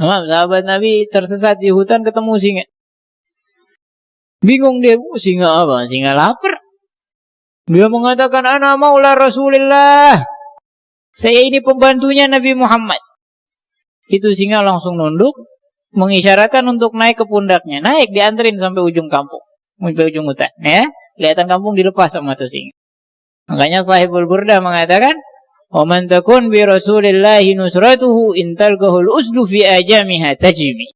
Nah, sahabat Nabi tersesat di hutan ketemu singa. Bingung dia, singa apa? Singa lapar. Dia mengatakan, Ana maula Rasulullah. Saya ini pembantunya Nabi Muhammad. Itu singa langsung nunduk, mengisyaratkan untuk naik ke pundaknya. Naik, dianterin sampai ujung kampung. Sampai ujung hutan. Ya, kelihatan kampung dilepas sama tuh singa. Makanya sahibul burda mengatakan, "Wa takun bi Rasulillah nusratuhu in talqahul usdu fi ajamiha tajmi."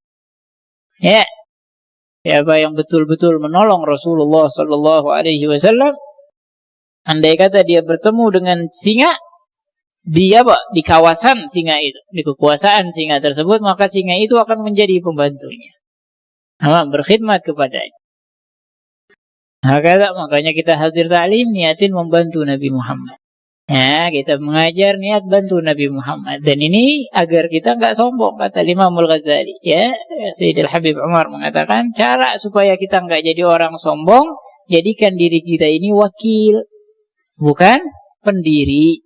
Ya. Siapa yang betul-betul menolong Rasulullah sallallahu alaihi wasallam andai kata dia bertemu dengan singa di apa? Di kawasan singa itu, di kekuasaan singa tersebut, maka singa itu akan menjadi pembantunya. Nah, berkhidmat kepadanya. Hakala makanya kita hadir taklim niatin membantu Nabi Muhammad. Ya, kita mengajar niat bantu Nabi Muhammad. Dan ini agar kita nggak sombong kata Imam Al-Ghazali. Ya, Sayyidil Habib Umar mengatakan cara supaya kita nggak jadi orang sombong, jadikan diri kita ini wakil, bukan pendiri.